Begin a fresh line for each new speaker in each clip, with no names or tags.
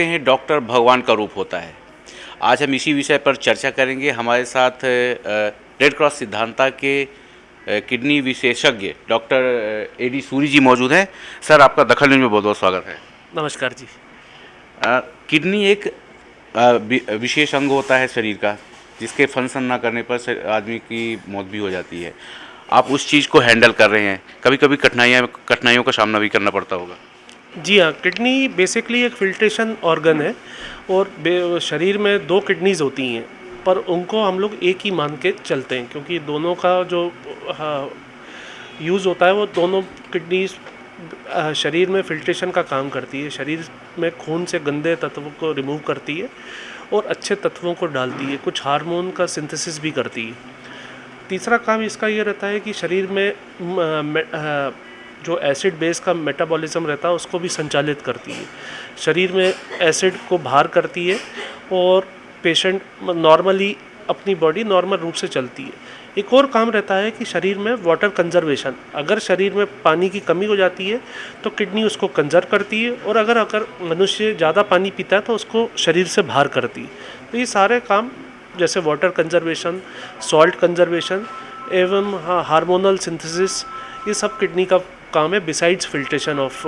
कहते हैं डॉक्टर भगवान का रूप होता है। आज हम इसी विषय पर चर्चा करेंगे। हमारे साथ रेड क्रॉस सिद्धांता के किडनी विशेषज्ञ doctor A D Suri ji मौजूद हैं। सर आपका दखल न्यूज़ में बहुत बहुत स्वागत है।
नमस्कार जी।
किडनी एक विशेष अंग होता है शरीर का जिसके फ़ंक्शन ना करने पर आदमी की मौत भी हो जाती है। आप उस चीज़ को हैंडल कर रहे हैं। कभी कभी कठिनाइयाँ कठिनाइयों का सामना भी करना पड़ता होगा।
जी हाँ किडनी बेसिकली एक फिल्ट्रेशन ऑर्गन है और शरीर में दो किडनीज होती हैं, पर उनको हम लोग एक ही मान के चलते हैं, क्योंकि दोनों का जो यूज़ होता है वो दोनों किडनीज शरीर में फिल्ट्रेशन का काम करती है, शरीर में खून से गंदे तत्वों को रिमूव करती है और अच्छे तत्वों को डालती है, कुछ हार्मोन का सिंथेसिस भी करती है। तीसरा काम इसका ये रहता है कि शरीर में जो एसिड बेस का मेटाबॉलिज्म रहता है, उसको भी संचालित करती है। शरीर में एसिड को बाहर करती है और पेशेंट नॉर्मली अपनी बॉडी नॉर्मल रूप से चलती है। एक और काम रहता है कि शरीर में वाटर कंजर्वेशन अगर शरीर में पानी की कमी हो जाती है तो किडनी उसको कंजर्व करती है और अगर अगर मनुष्य ज़्यादा पानी पीता है तो उसको शरीर से बाहर करती है। तो ये सारे काम, जैसे वाटर कंजर्वेशन सॉल्ट कंजर्वेशन एवं हार्मोनल सिंथेसिस ये सब किडनी का काम है besides filtration of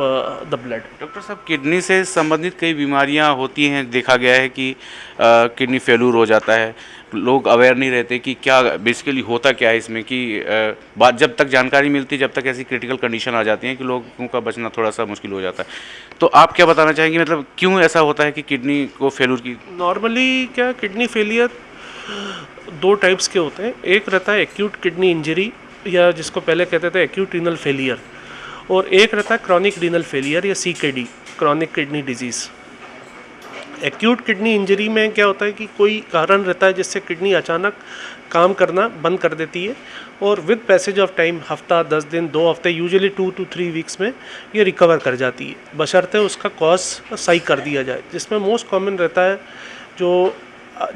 the blood
doctor साहब किडनी से संबंधित कई बीमारियाँ होती हैं देखा गया है कि किडनी uh, फेलूर हो जाता है। लोग अवेयर नहीं रहते कि क्या बेसिकली होता क्या है इसमें कि uh, बात जब तक जानकारी मिलती है जब तक ऐसी क्रिटिकल कंडीशन आ जाती है कि लोगों का बचना थोड़ा सा मुश्किल हो जाता है। तो आप क्या बताना चाहेंगे मतलब क्यों ऐसा होता है कि किडनी को फेलूर की
नॉर्मली क्या किडनी फेलियर दो टाइप्स के होते हैं। एक रहता है एक्यूट किडनी इंजरी या जिसको पहले कहते थे एक्यूट रीनल फेलियर और एक रहता है क्रॉनिक रीनल फेलियर या सी chronic kidney disease acute kidney injury में क्या होता है कि कोई कारण रहता है जिससे किडनी अचानक काम करना बंद कर देती है और विद पैसेज ऑफ़ टाइम हफ़्ता, दस दिन, दो हफ़्ते usually two two three weeks में ये रिकवर कर जाती है। बशर्ते उसका कॉज सही कर दिया जाए, जिसमें मोस्ट कॉमन रहता है जो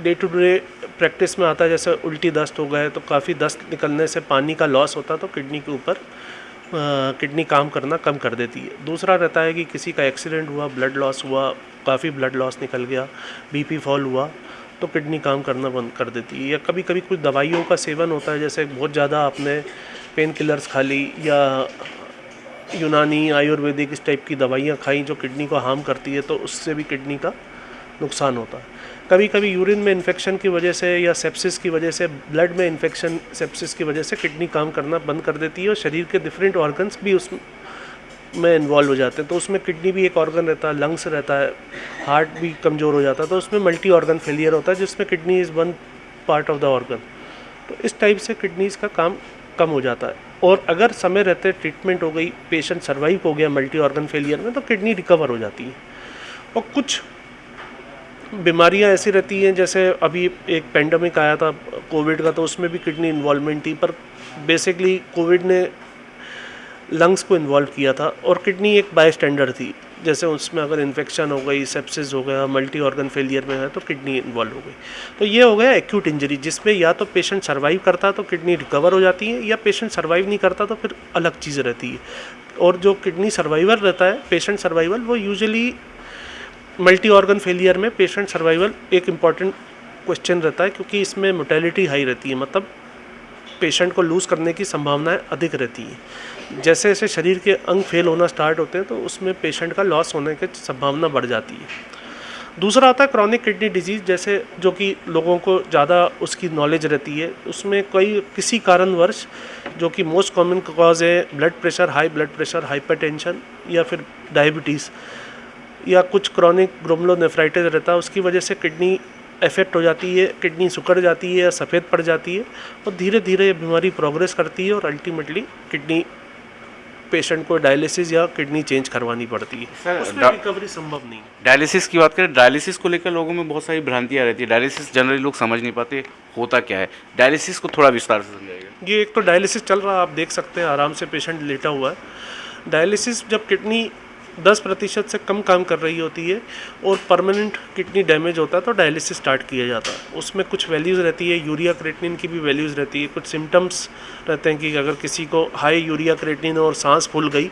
डे टू डे प्रैक्टिस में आता है, जैसे उल्टी दस्त हो गए तो काफ़ी दस्त निकलने से पानी का लॉस होता है तो किडनी के ऊपर किडनी काम करना कम कर देती है। दूसरा रहता है कि किसी का एक्सीडेंट हुआ, ब्लड लॉस हुआ, काफ़ी ब्लड लॉस निकल गया, बीपी फॉल हुआ तो किडनी काम करना बंद कर देती है। या कभी कभी कुछ दवाइयों का सेवन होता है, जैसे बहुत ज़्यादा आपने पेन किलर्स खा ली या यूनानी, आयुर्वेदिक इस टाइप की दवाइयाँ खाई जो किडनी को हार्म करती है तो उससे भी किडनी का नुकसान होता है। कभी कभी यूरिन में इन्फेक्शन की वजह से या सेप्सिस की वजह से ब्लड में इन्फेक्शन सेप्सिस की वजह से किडनी काम करना बंद कर देती है और शरीर के डिफरेंट ऑर्गन्स भी उस में इन्वॉल्व हो जाते हैं। तो उसमें किडनी भी एक ऑर्गन रहता है लंग्स रहता है हार्ट भी कमज़ोर हो जाता है तो उसमें मल्टी ऑर्गन फेलियर होता है, जिसमें kidney is one part of the organ तो इस टाइप से किडनीज़ का काम कम हो जाता है। और अगर समय रहते ट्रीटमेंट हो गई पेशेंट सर्वाइव हो गया मल्टी ऑर्गन फेलियर में तो किडनी रिकवर हो जाती है। और कुछ बीमारियाँ ऐसी रहती हैं, जैसे अभी एक पेंडेमिक आया था कोविड का तो उसमें भी किडनी इन्वॉल्वमेंट थी, पर बेसिकली कोविड ने लंग्स को इन्वॉल्व किया था और किडनी एक बाय स्टैंडर्ड थी। जैसे उसमें अगर इन्फेक्शन हो गई सेप्सिस हो गया मल्टी ऑर्गन फेलियर में है तो किडनी इन्वॉल्व हो गई। तो ये हो गया एक्यूट इंजरी जिसमें या तो पेशेंट सर्वाइव करता तो किडनी रिकवर हो जाती है, या पेशेंट सर्वाइव नहीं करता तो फिर अलग चीज़ रहती है। और जो किडनी सर्वाइवर रहता है पेशेंट सर्वाइवल वो यूजली मल्टी ऑर्गन फेलियर में पेशेंट सर्वाइवल एक इंपॉर्टेंट क्वेश्चन रहता है, क्योंकि इसमें मोटेलिटी हाई रहती है मतलब पेशेंट को लूज़ करने की संभावनाएँ अधिक रहती हैं। जैसे जैसे शरीर के अंग फेल होना स्टार्ट होते हैं तो उसमें पेशेंट का लॉस होने की संभावना बढ़ जाती है। दूसरा आता है क्रॉनिक किडनी डिज़ीज़ जैसे जो कि लोगों को ज़्यादा उसकी नॉलेज रहती है, उसमें कोई, किसी कारणवश जो कि मोस्ट कॉमन कॉज है blood pressure high blood pressure hypertension या फिर डायबिटीज़ या कुछ क्रॉनिक ग्रोमलोनेफ्राइटिस रहता है उसकी वजह से किडनी इफ़ेक्ट हो जाती है किडनी सुकड़ जाती है या सफ़ेद पड़ जाती है और धीरे धीरे ये बीमारी प्रोग्रेस करती है और अल्टीमेटली किडनी पेशेंट को डायलिसिस या किडनी चेंज करवानी पड़ती है। उसमें रिकवरी संभव नहीं है।
डायलिसिस की बात करें डायलिसिस को लेकर लोगों में बहुत सारी भ्रांतियाँ रहती है। डायलिसिस जनरली लोग समझ नहीं पाते होता क्या है। डायलिसिस को थोड़ा विस्तार से समझाएगा
ये एक तो डायलिसिस चल रहा है आप देख सकते हैं आराम से पेशेंट लेटा हुआ है। डायलिसिस जब किडनी 10 प्रतिशत से कम काम कर रही होती है और परमानेंट किडनी डैमेज होता है तो डायलिसिस स्टार्ट किया जाता है। उसमें कुछ वैल्यूज़ रहती है यूरिया क्रेटिनिन की भी वैल्यूज़ रहती है कुछ सिम्टम्स रहते हैं कि अगर किसी को हाई यूरिया क्रेटिनिन और सांस फूल गई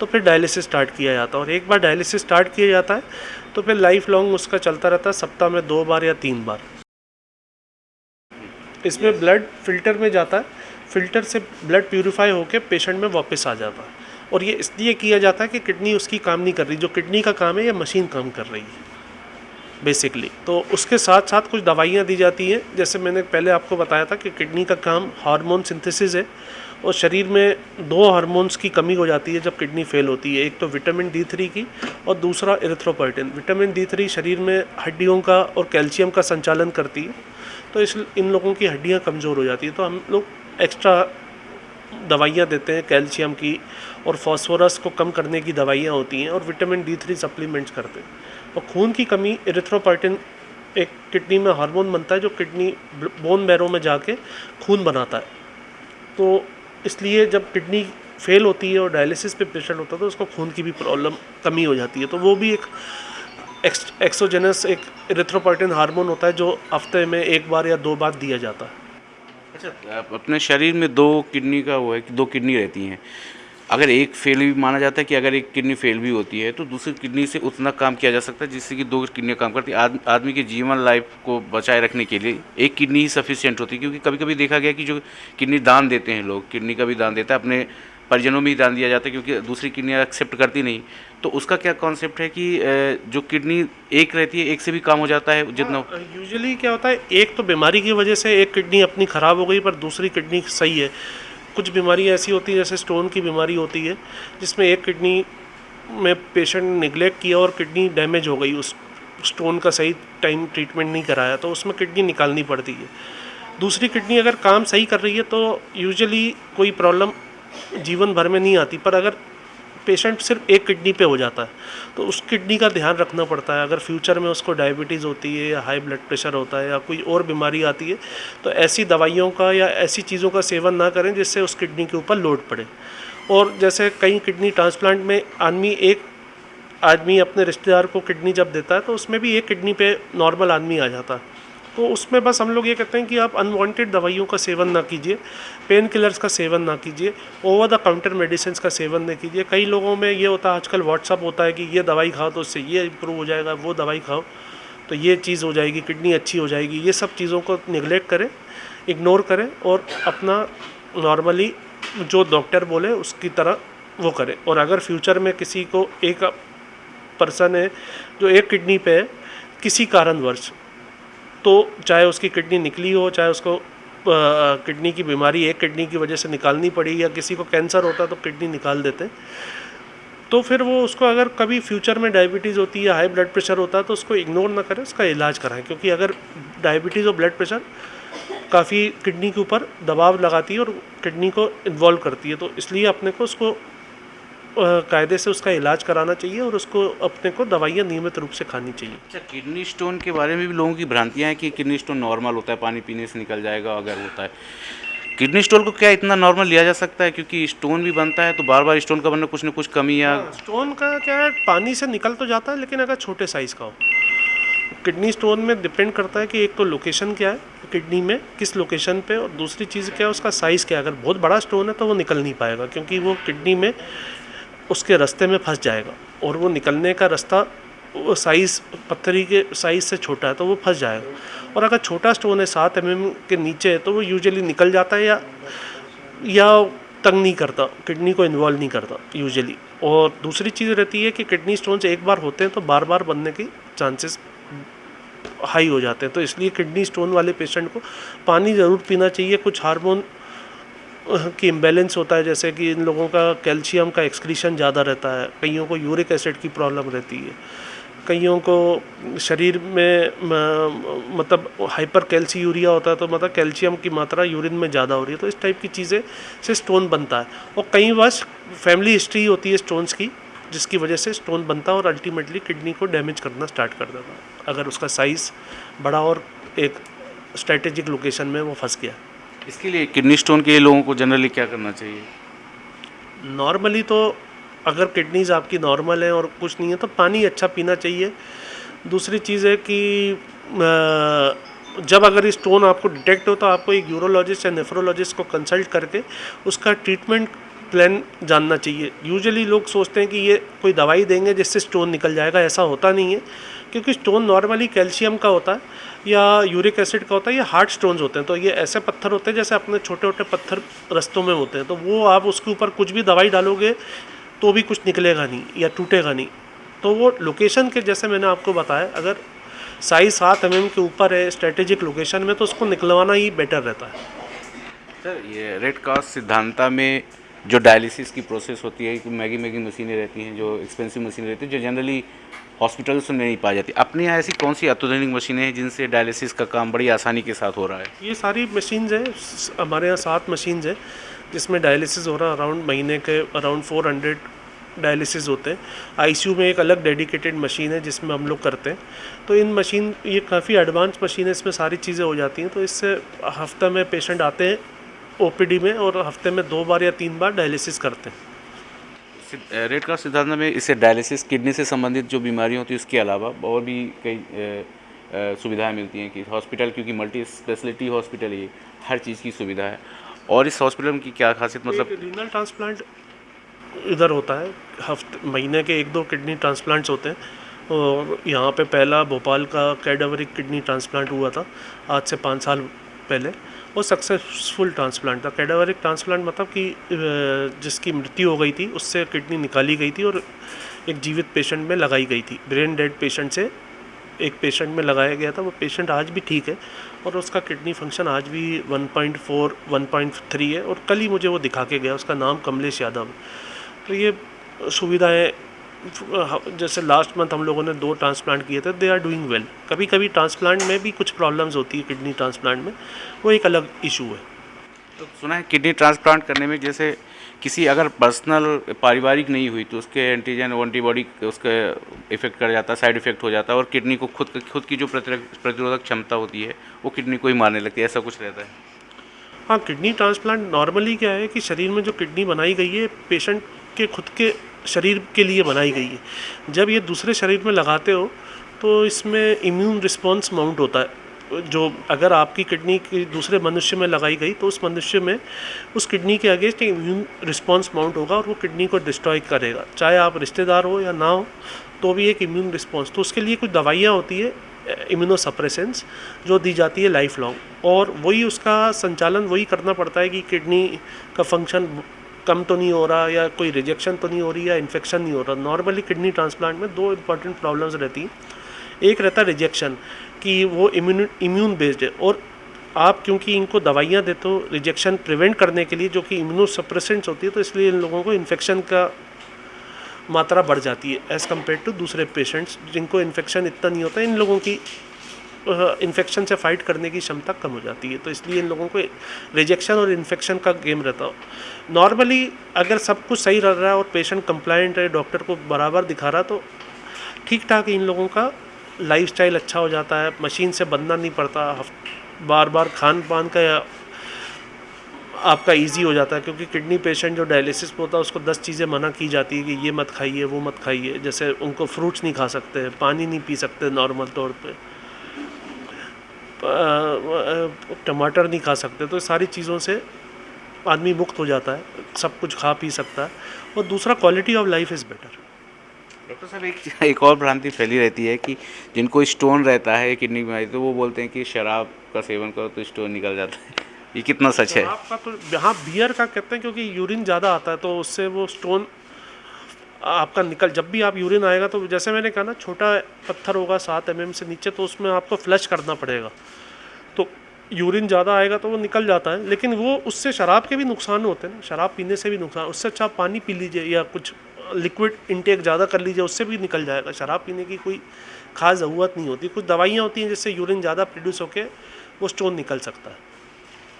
तो फिर डायलिसिस स्टार्ट किया जाता है। और एक बार डायलिसिस स्टार्ट किया जाता है तो फिर लाइफ लॉन्ग उसका चलता रहता है सप्ताह में दो बार या तीन बार। इसमें ब्लड फ़िल्टर में जाता है फ़िल्टर से ब्लड प्यूरिफाई होकर पेशेंट में वापस आ जाता है। और ये इसलिए किया जाता है कि किडनी उसकी काम नहीं कर रही, जो किडनी का काम है, ये मशीन काम कर रही है बेसिकली तो उसके साथ साथ कुछ दवाइयाँ दी जाती हैं। जैसे मैंने पहले आपको बताया था कि किडनी का काम हार्मोन सिंथेसिस है और शरीर में दो हार्मोन्स की कमी हो जाती है जब किडनी फेल होती है। एक तो विटामिन डी थ्री की और दूसरा इरिथ्रोपोइटिन विटामिन डी थ्री शरीर में हड्डियों का और कैल्शियम का संचालन करती है तो इस, इन लोगों की हड्डियाँ कमज़ोर हो जाती है। तो हम लोग एक्स्ट्रा दवाइयाँ देते हैं कैल्शियम की और फॉस्फोरस को कम करने की दवाइयाँ होती हैं और विटामिन डी थ्री सप्लीमेंट्स करते हैं। और खून की कमी इरिथ्रोपाइटिन एक किडनी में हार्मोन बनता है जो किडनी बोन बैरो में जाके खून बनाता है। तो इसलिए जब किडनी फेल होती है और डायलिसिस पे पेशेंट होता है तो उसको खून की भी प्रॉब्लम कमी हो जाती है। तो वो भी एक एक्सोजेनस एक इरिथ्रोपाइटिन हार्मोन होता है जो हफ़्ते में एक बार या दो बार दिया जाता है।
अच्छा अपने शरीर में दो किडनी का वो है दो किडनी रहती हैं। अगर एक फेल भी माना जाता है कि अगर एक किडनी फेल भी होती है तो दूसरी किडनी से उतना काम किया जा सकता है जिससे कि दो किडनियाँ काम करती है। आद, आदमी के जीवन लाइफ को बचाए रखने के लिए एक किडनी ही सफिशियंट होती है क्योंकि कभी कभी देखा गया कि जो किडनी दान देते हैं लोग किडनी का भी दान देता है अपने परिजनों में ही दान दिया जाता है क्योंकि दूसरी किडनी एक्सेप्ट करती नहीं। तो उसका क्या कॉन्सेप्ट है कि जो किडनी एक रहती है एक से भी काम हो जाता है जितना
यूजुअली हाँ, क्या होता है एक तो बीमारी की वजह से एक किडनी अपनी ख़राब हो गई पर दूसरी किडनी सही है। कुछ बीमारी ऐसी होती है जैसे स्टोन की बीमारी होती है, जिसमें एक किडनी में पेशेंट निगलेक्ट किया और किडनी डैमेज हो गई, उस स्टोन का सही टाइम ट्रीटमेंट नहीं कराया तो उसमें किडनी निकालनी पड़ती है। दूसरी किडनी अगर काम सही कर रही है तो यूजुअली कोई प्रॉब्लम जीवन भर में नहीं आती, पर अगर पेशेंट सिर्फ़ एक किडनी पे हो जाता है। तो उस किडनी का ध्यान रखना पड़ता है। अगर फ्यूचर में उसको डायबिटीज़ होती है या हाई ब्लड प्रेशर होता है या कोई और बीमारी आती है तो ऐसी दवाइयों का या ऐसी चीज़ों का सेवन ना करें जिससे उस किडनी के ऊपर लोड पड़े। और जैसे कई किडनी ट्रांसप्लांट में आदमी एक आदमी अपने रिश्तेदार को किडनी जब देता है तो उसमें भी एक किडनी पे नॉर्मल आदमी आ जाता है। तो उसमें बस हम लोग ये कहते हैं कि आप अनवांटेड दवाइयों का सेवन ना कीजिए पेन किलर्स का सेवन ना कीजिए ओवर द काउंटर मेडिसिन का सेवन ना कीजिए। कई लोगों में ये होता है, आजकल व्हाट्सअप होता है कि ये दवाई खाओ तो उससे ये इम्प्रूव हो जाएगा, वो दवाई खाओ तो ये चीज़ हो जाएगी, किडनी अच्छी हो जाएगी। ये सब चीज़ों को निगलेक्ट करें इग्नोर करें और अपना नॉर्मली जो डॉक्टर बोले उसकी तरह वो करें। और अगर फ्यूचर में किसी को एक पर्सन है, जो एक किडनी पे है, किसी कारणवश तो चाहे उसकी किडनी निकली हो, चाहे उसको किडनी की बीमारी एक किडनी की वजह से निकालनी पड़ी या किसी को कैंसर होता तो किडनी निकाल देते। तो फिर वो उसको अगर कभी फ्यूचर में डायबिटीज़ होती है हाई ब्लड प्रेशर होता है तो उसको इग्नोर ना करें, उसका इलाज कराएँ, क्योंकि अगर डायबिटीज़ और ब्लड प्रेशर काफ़ी किडनी के ऊपर दबाव लगाती है और किडनी को इन्वॉल्व करती है तो इसलिए अपने को उसको कायदे से उसका इलाज कराना चाहिए और उसको अपने को दवाइयाँ नियमित रूप से खानी चाहिए।
अच्छा किडनी स्टोन के बारे में भी लोगों की भ्रांतियाँ हैं कि किडनी स्टोन नॉर्मल होता है पानी पीने से निकल जाएगा अगर होता है। किडनी स्टोन को क्या इतना नॉर्मल लिया जा सकता है? क्योंकि स्टोन भी बनता है तो बार बार स्टोन का बनना कुछ ना कुछ कमी या
स्टोन हाँ, का क्या है पानी से निकल तो जाता है लेकिन अगर छोटे साइज़ का हो। किडनी स्टोन में डिपेंड करता है कि एक तो लोकेशन क्या है किडनी में किस लोकेशन पे और दूसरी चीज़ क्या है उसका साइज़ क्या है। अगर बहुत बड़ा स्टोन है तो वो निकल नहीं पाएगा क्योंकि वो किडनी में उसके रास्ते में फंस जाएगा और वो निकलने का रास्ता वो साइज़ पत्थरी के साइज़ से छोटा है तो वो फंस जाएगा। और अगर छोटा स्टोन है, सात एम के नीचे है तो वो यूजुअली निकल जाता है या या तंग नहीं करता किडनी को इन्वॉल्व नहीं करता यूजुअली और दूसरी चीज़ रहती है कि किडनी स्टोन्स एक बार होते हैं तो बार बार बनने की चांसेस हाई हो जाते हैं। तो इसलिए किडनी स्टोन वाले पेशेंट को पानी ज़रूर पीना चाहिए, कुछ हार्मोन की इम्बेलेंस होता है, जैसे कि इन लोगों का कैल्शियम का एक्सक्रीशन ज़्यादा रहता है, कईयों को यूरिक एसिड की प्रॉब्लम रहती है, कईयों को शरीर में मतलब हाइपर कैल्सी यूरिया होता है तो मतलब कैल्शियम की मात्रा यूरिन में ज़्यादा हो रही है तो इस टाइप की चीज़ें से स्टोन बनता है, और कई बार फैमिली हिस्ट्री होती है स्टोन्स की, जिसकी वजह से स्टोन बनता है और अल्टीमेटली किडनी को डैमेज करना स्टार्ट कर देता है, अगर उसका साइज़ बड़ा और एक स्ट्रेटेजिक लोकेशन में वो फंस गया।
इसके लिए किडनी स्टोन के लोगों को जनरली क्या करना चाहिए?
नॉर्मली तो अगर किडनीज आपकी नॉर्मल है और कुछ नहीं है तो पानी अच्छा पीना चाहिए। दूसरी चीज़ है कि जब अगर स्टोन आपको डिटेक्ट हो तो आपको एक यूरोलॉजिस्ट या नेफ्रोलॉजिस्ट को कंसल्ट करके उसका ट्रीटमेंट प्लान जानना चाहिए। यूजुअली लोग सोचते हैं कि ये कोई दवाई देंगे जिससे स्टोन निकल जाएगा, ऐसा होता नहीं है। क्योंकि स्टोन नॉर्मली कैल्शियम का होता है या यूरिक एसिड का होता है, या हार्ड स्टोन्स होते हैं। तो ये ऐसे पत्थर होते हैं जैसे अपने छोटे छोटे पत्थर रस्तों में होते हैं। तो वो आप उसके ऊपर कुछ भी दवाई डालोगे तो भी कुछ निकलेगा नहीं या टूटेगा नहीं। तो वो लोकेशन के जैसे मैंने आपको बताया, अगर साइज़ सात एम के ऊपर है स्ट्रेटेजिक लोकेशन में तो उसको निकलवाना ही बेटर रहता है।
सर, ये रेड क्रॉस सिद्धांता में जो डायलिसिस की प्रोसेस होती है, कि मैगी मैगी मशीनें रहती हैं, जो एक्सपेंसिव मशीनें रहती हैं, जो जनरली हॉस्पिटल्स में नहीं पाई जाती। अपने यहाँ ऐसी कौन सी अत्याधुनिक मशीनें हैं जिनसे डायलिसिस का काम बड़ी आसानी के साथ हो रहा है?
ये सारी मशीन्स हैं हमारे यहाँ सात मशीन्स हैं, जिसमें डायलिसिस हो रहा है अराउंड महीने के अराउंड 400 डायलिसिस होते हैं। आईसीयू में एक अलग डेडिकेटेड मशीन है जिसमें हम लोग करते हैं। तो इन मशीन ये काफ़ी एडवांस मशीन है, इसमें सारी चीज़ें हो जाती हैं। तो इससे हफ़्ते में पेशेंट आते हैं ओपीडी में और हफ़्ते में दो बार या तीन बार डायलिसिस करते हैं।
रेड क्रॉस सिद्धांत में इससे डायलिसिस किडनी से संबंधित जो बीमारी होती है उसके अलावा और भी कई सुविधाएँ मिलती हैं कि हॉस्पिटल क्योंकि मल्टी स्पेशलिटी हॉस्पिटल ये हर चीज़ की सुविधा है। और इस हॉस्पिटल की क्या खासियत मतलब
रीनल ट्रांसप्लांट इधर होता है हफ़्ते महीने के एक दो किडनी ट्रांसप्लांट्स होते हैं। और यहाँ पे पहला भोपाल का कैडावरिक किडनी ट्रांसप्लांट हुआ था आज से पाँच साल पहले। वो सक्सेसफुल ट्रांसप्लांट था। कैडावरिक ट्रांसप्लांट मतलब कि जिसकी मृत्यु हो गई थी, उससे किडनी निकाली गई थी और एक जीवित पेशेंट में लगाई गई थी। ब्रेन डेड पेशेंट से एक पेशेंट में लगाया गया था। वो पेशेंट आज भी ठीक है और उसका किडनी फ़ंक्शन आज भी 1.4 1.3 है और कल ही मुझे वो दिखा के गया। उसका नाम कमलेश यादव। तो ये सुविधाएँ जैसे लास्ट मंथ हम लोगों ने दो ट्रांसप्लांट किए थे दे आर डूइंग वेल कभी कभी ट्रांसप्लांट में भी कुछ प्रॉब्लम्स होती है किडनी ट्रांसप्लांट में वो एक अलग इशू है।
तो सुना है किडनी ट्रांसप्लांट करने में जैसे किसी अगर पर्सनल पारिवारिक नहीं हुई तो उसके एंटीजन एंटीबॉडी उसके इफ़ेक्ट कर जाता है साइड इफ़ेक्ट हो जाता है और किडनी को खुद खुद की जो प्रतिरोधक प्रतिरोधक क्षमता होती है वो किडनी को ही मारने लगती है ऐसा कुछ रहता है?
हाँ किडनी ट्रांसप्लांट नॉर्मली क्या है कि शरीर में जो किडनी बनाई गई है पेशेंट के खुद के शरीर के लिए बनाई गई है। जब ये दूसरे शरीर में लगाते हो तो इसमें इम्यून रिस्पॉन्स माउंट होता है। जो अगर आपकी किडनी की दूसरे मनुष्य में लगाई गई तो उस मनुष्य में उस किडनी के अगेंस्ट इम्यून रिस्पॉन्स माउंट होगा और वो किडनी को डिस्ट्रॉय करेगा। चाहे आप रिश्तेदार हो या ना हो तो भी एक इम्यून रिस्पॉन्स तो उसके लिए कुछ दवाइयाँ होती है इम्यूनोसप्रेसेंस जो दी जाती है लाइफ लॉन्ग और वही उसका संचालन वही करना पड़ता है कि किडनी का फ़ंक्शन कम तो नहीं हो रहा या कोई रिजेक्शन तो नहीं हो रही या इन्फेक्शन नहीं हो रहा। नॉर्मली किडनी ट्रांसप्लांट में दो इंपॉर्टेंट प्रॉब्लम्स रहती हैं। एक रहता रिजेक्शन कि वो इम्यून इम्यून बेस्ड है और आप क्योंकि इनको दवाइयाँ देते हो रिजेक्शन प्रिवेंट करने के लिए जो कि इम्यूनो इम्यूनोसप्रेसेंट्स होती है तो इसलिए इन लोगों को इन्फेक्शन का मात्रा बढ़ जाती है एज़ कंपेयर टू दूसरे पेशेंट्स जिनको इन्फेक्शन इतना नहीं होता, इन लोगों की इन्फेक्शन से फाइट करने की क्षमता कम हो जाती है तो इसलिए इन लोगों को रिजेक्शन और इन्फेक्शन का गेम रहता हो। नॉर्मली अगर सब कुछ सही रह रहा है और पेशेंट कंप्लाइंट है डॉक्टर को बराबर दिखा रहा तो ठीक ठाक इन लोगों का लाइफस्टाइल अच्छा हो जाता है। मशीन से बनना नहीं पड़ता बार बार खान पान का आपका इजी हो जाता है, क्योंकि किडनी पेशेंट जो डायलिसिस पे होता है, उसको दस चीज़ें मना की जाती है कि ये मत खाइए, वो मत खाइए। जैसे उनको फ्रूट्स नहीं खा सकते, पानी नहीं पी सकते नॉर्मल तौर पे। टमाटर नहीं खा सकते तो सारी चीज़ों से आदमी मुक्त हो जाता है सब कुछ खा पी सकता है और दूसरा quality of life is better
doctor साहब एक एक और भ्रांति फैली रहती है कि जिनको स्टोन रहता है किडनी बीमारी तो वो बोलते हैं कि शराब का सेवन करो तो स्टोन निकल जाता है। ये कितना सच है?
आपका तो यहाँ बियर का कहते हैं क्योंकि यूरिन ज़्यादा आता है तो उससे वो स्टोन आपका निकल, जब भी आप यूरिन आएगा तो जैसे मैंने कहा ना, छोटा पत्थर होगा, सात एम से नीचे तो उसमें आपको फ्लश करना पड़ेगा। तो यूरिन ज़्यादा आएगा तो वो निकल जाता है, लेकिन वो उससे शराब के भी नुकसान होते हैं शराब पीने से भी नुकसान, उससे अच्छा आप पानी पी लीजिए या कुछ लिक्विड इंटेक ज़्यादा कर लीजिए, उससे भी निकल जाएगा। शराब पीने की कोई खास ज़रूरत नहीं होती। कुछ दवाइयाँ होती हैं जिससे यूरिन ज़्यादा प्रोड्यूस होकर वो स्टोन निकल सकता है।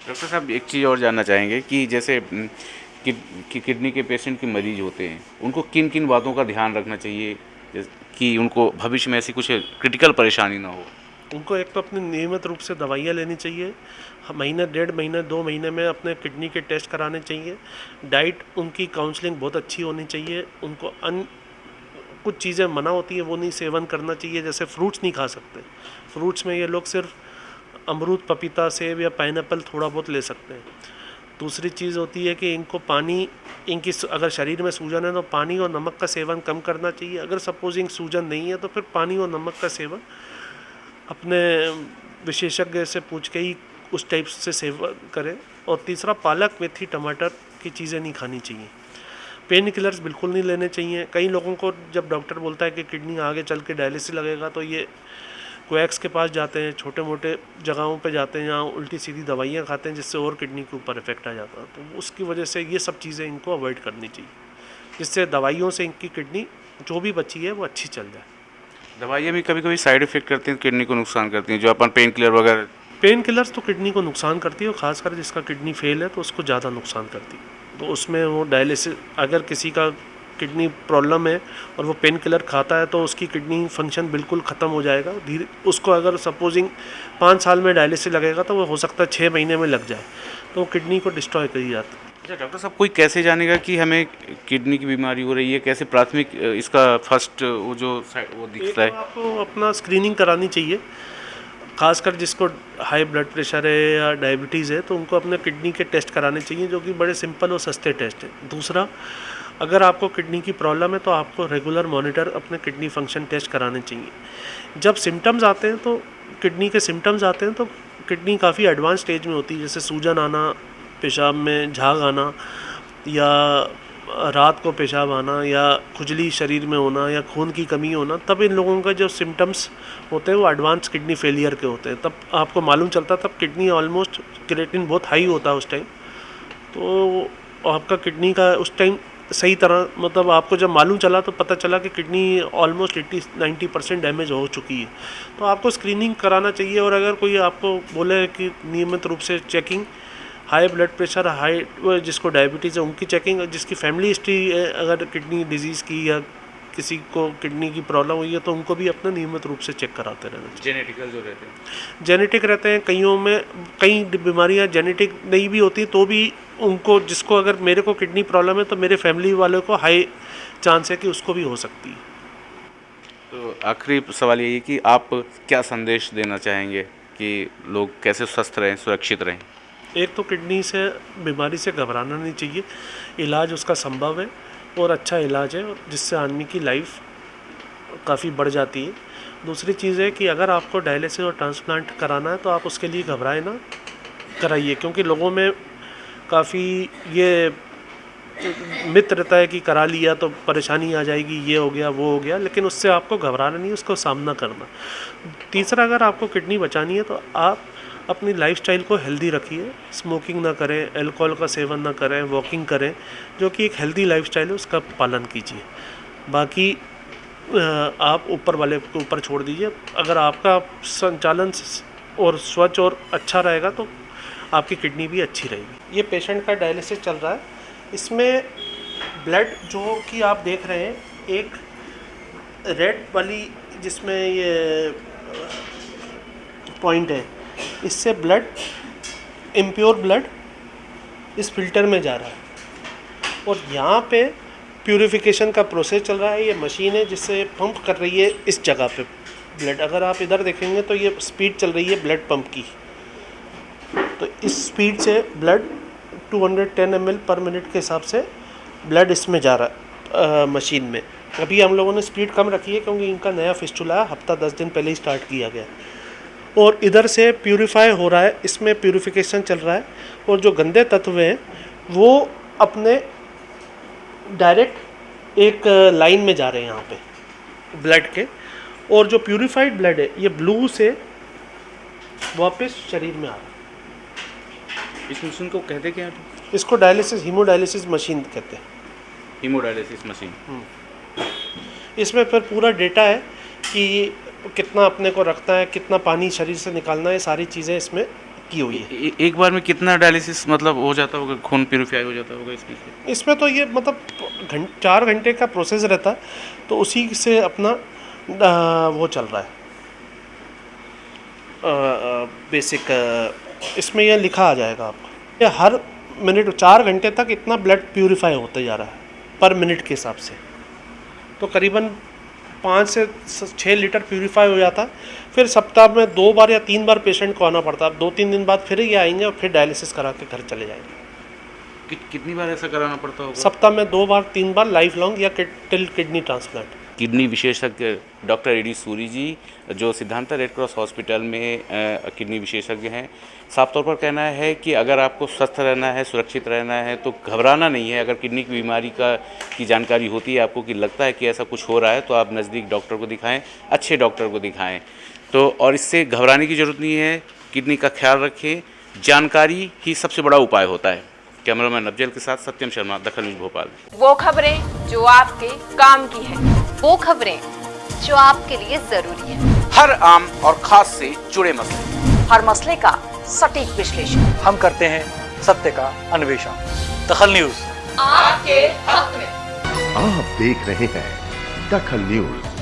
डॉक्टर साहब, एक चीज़ और जानना चाहेंगे कि जैसे कि, किडनी के पेशेंट के मरीज़ होते हैं उनको किन किन बातों का ध्यान रखना चाहिए कि उनको भविष्य में ऐसी कुछ क्रिटिकल परेशानी ना हो?
उनको एक तो अपनी नियमित रूप से दवाइयाँ लेनी चाहिए महीने डेढ़ महीने दो महीने में अपने किडनी के टेस्ट कराने चाहिए डाइट उनकी काउंसलिंग बहुत अच्छी होनी चाहिए उनको अन कुछ चीज़ें मना होती हैं वो नहीं सेवन करना चाहिए जैसे फ्रूट्स नहीं खा सकते। फ्रूट्स में ये लोग सिर्फ़ अमरूद पपीता सेब या पाइनएप्पल थोड़ा बहुत ले सकते हैं। दूसरी चीज़ होती है कि इनको पानी, इनकी अगर शरीर में सूजन है तो पानी और नमक का सेवन कम करना चाहिए। अगर सपोजिंग सूजन नहीं है तो फिर पानी और नमक का सेवन अपने विशेषज्ञ से पूछ के ही उस टाइप से सेवन करें। और तीसरा, पालक मेथी टमाटर की चीज़ें नहीं खानी चाहिए। पेन किलर्स बिल्कुल नहीं लेने चाहिए। कई लोगों को जब डॉक्टर बोलता है कि किडनी आगे चल के डायलिसिस लगेगा तो ये कोएक्स के पास जाते हैं छोटे मोटे जगहों पे जाते हैं जहाँ उल्टी सीधी दवाइयाँ खाते हैं जिससे और किडनी के ऊपर इफ़ेक्ट आ जाता है। तो उसकी वजह से ये सब चीज़ें इनको अवॉइड करनी चाहिए। जिससे दवाइयों से इनकी किडनी जो भी बची है वो अच्छी चल जाए।
दवाइयाँ भी कभी कभी साइड इफ़ेक्ट करती हैं किडनी को नुकसान करती हैं। जो अपन पेन किलर वगैरह
पेन किलर्स तो किडनी को नुकसान करती है और ख़ासकर जिसका किडनी फेल है तो उसको ज़्यादा नुकसान करती है। तो उसमें वो डायलिसिस अगर किसी का किडनी प्रॉब्लम है और वो पेन किलर खाता है तो उसकी किडनी फ़ंक्शन बिल्कुल ख़त्म हो जाएगा। धीरे उसको अगर सपोजिंग पाँच साल में डायलिसिस लगेगा तो वो हो सकता है छः महीने में लग जाए। तो वो किडनी को डिस्ट्रॉय करी जाती है
अच्छा डॉक्टर साहब कोई कैसे जानेगा कि हमें किडनी की बीमारी हो रही है? कैसे प्राथमिक इसका फ़र्स्ट वो जो वो दिखता है?
आपको अपना स्क्रीनिंग करानी चाहिए। खासकर जिसको हाई ब्लड प्रेशर है या डायबिटीज़ है तो उनको अपने किडनी के टेस्ट कराने चाहिए जो कि बड़े सिंपल और सस्ते टेस्ट हैं। दूसरा अगर आपको किडनी की प्रॉब्लम है तो आपको रेगुलर मॉनिटर अपने किडनी फ़ंक्शन टेस्ट कराने चाहिए। जब सिम्टम्स आते हैं तो किडनी के सिम्टम्स आते हैं तो किडनी काफ़ी एडवांस स्टेज में होती है, जैसे सूजन आना, पेशाब में झाग आना या रात को पेशाब आना या खुजली शरीर में होना या खून की कमी होना, तब इन लोगों का जो सिम्टम्स होते हैं वो एडवांस किडनी फेलियर के होते हैं। तब आपको मालूम चलता तब किडनी ऑलमोस्ट क्रेटिन बहुत हाई होता है उस टाइम। तो आपका किडनी का उस टाइम सही तरह मतलब आपको जब मालूम चला तो पता चला कि kidney almost eighty ninety percent damage हो चुकी है। तो आपको स्क्रीनिंग कराना चाहिए और अगर कोई आपको बोले कि नियमित रूप से checking high blood pressure high जिसको डायबिटीज़ है, उनकी चेकिंग जिसकी फैमिली हिस्ट्री अगर किडनी डिज़ीज़ की या किसी को किडनी की प्रॉब्लम हुई है तो उनको भी अपना नियमित रूप से चेक कराते रहना चाहिए।
जेनेटिकल जो रहते हैं।
जेनेटिक रहते हैं कईयों में कई बीमारियाँ जेनेटिक नहीं भी होती तो भी उनको जिसको अगर मेरे को किडनी प्रॉब्लम है तो मेरे फैमिली वाले को हाई चांस है कि उसको भी हो सकती है।
तो आखिरी सवाल यही कि आप क्या संदेश देना चाहेंगे कि लोग कैसे स्वस्थ रहें सुरक्षित रहें?
एक तो किडनी से बीमारी से घबराना नहीं चाहिए। इलाज उसका संभव है। और अच्छा इलाज है जिससे आदमी की लाइफ काफ़ी बढ़ जाती है। दूसरी चीज़ है कि अगर आपको डायलिसिस और ट्रांसप्लांट कराना है तो आप उसके लिए घबराए ना, कराइए, क्योंकि लोगों में काफ़ी ये मित्र रहता है कि करा लिया तो परेशानी आ जाएगी, ये हो गया, वो हो गया, लेकिन उससे आपको घबराना नहीं, उसको सामना करना। तीसरा, अगर आपको किडनी बचानी है तो आप अपनी लाइफस्टाइल को हेल्दी रखिए। स्मोकिंग ना करें अल्कोहल का सेवन ना करें वॉकिंग करें, जो कि एक हेल्दी लाइफस्टाइल है, उसका पालन कीजिए। बाकी आप ऊपर वाले के ऊपर छोड़ दीजिए। अगर आपका संचालन और स्वच्छ और अच्छा रहेगा तो आपकी किडनी भी अच्छी रहेगी। ये पेशेंट का डायलिसिस चल रहा है। इसमें ब्लड जो कि आप देख रहे हैं, एक रेड वाली जिसमें ये पॉइंट है। इससे ब्लड इम्प्योर ब्लड इस फ़िल्टर में जा रहा है। और यहाँ पे प्यूरिफिकेशन का प्रोसेस चल रहा है, ये मशीन है जिससे पंप कर रही है इस जगह पे ब्लड अगर आप इधर देखेंगे तो ये स्पीड चल रही है ब्लड पंप की। तो इस स्पीड से ब्लड 210 एम पर मिनट के हिसाब से ब्लड इसमें जा रहा है मशीन में। अभी हम लोगों ने स्पीड कम रखी है क्योंकि इनका नया फिस्टुला हफ़्ता दस दिन पहले ही स्टार्ट किया गया। और इधर से प्यूरिफाई हो रहा है इसमें प्यूरिफिकेशन चल रहा है और जो गंदे तत्व हैं वो अपने डायरेक्ट एक लाइन में जा रहे हैं यहाँ पे ब्लड के। और जो प्यूरिफाइड ब्लड है ये ब्लू से वापस शरीर में आ रहा है।
इस मशीन को कहते क्या हैं?
इसको डायलिसिस हीमोडायलिसिस मशीन कहते हैं।
हीमोडायलिसिस मशीन
इसमें फिर पूरा डेटा है कि कितना अपने को रखना है कितना पानी शरीर से निकालना है सारी चीज़ें इसमें की हुई है।
एक बार में कितना डायलिसिस मतलब हो जाता होगा खून प्योरीफाई हो जाता होगा इसमें
इसमें तो ये मतलब घंट चार घंटे का प्रोसेस रहता है तो उसी से अपना वो चल रहा है। बेसिक इसमें यह लिखा आ जाएगा आपको। ये हर मिनट चार घंटे तक इतना ब्लड प्योरीफाई होता जा रहा है पर मिनट के हिसाब से। तो करीबन पाँच से छः लीटर प्योरीफाई हो जाता। फिर सप्ताह में दो बार या तीन बार पेशेंट को आना पड़ता। है दो तीन दिन बाद फिर ये आएँगे और फिर डायलिसिस करा के घर चले जाएँगे।
कि, कितनी बार ऐसा कराना पड़ता होगा?
सप्ताह में दो बार तीन बार लाइफ लॉन्ग या टिल किडनी ट्रांसप्लांट
किडनी विशेषज्ञ doctor A D Suri ji, जो सिद्धांता रेड क्रॉस हॉस्पिटल में किडनी विशेषज्ञ हैं। साफ़ तौर पर कहना है कि अगर आपको स्वस्थ रहना है, सुरक्षित रहना है तो घबराना नहीं है। अगर किडनी की बीमारी का, की जानकारी होती है आपको कि लगता है कि ऐसा कुछ हो रहा है तो आप नज़दीक डॉक्टर को दिखाएँ, अच्छे डॉक्टर को दिखाएँ। तो और इससे घबराने की ज़रूरत नहीं है, किडनी का ख्याल रखें। जानकारी ही सबसे बड़ा उपाय होता है। कैमरामैन अफजल के साथ सत्यम शर्मा दखल न्यूज़ भोपाल।
वो खबरें जो आपके काम की है।
वो खबरें जो आपके लिए ज़रूरी है।
हर आम और खास से जुड़े मसले।
हर मसले का सटीक विश्लेषण।
हम करते हैं सत्य का अन्वेषण। दखल न्यूज़।
आपके हक में।
आप देख रहे हैं दखल न्यूज़।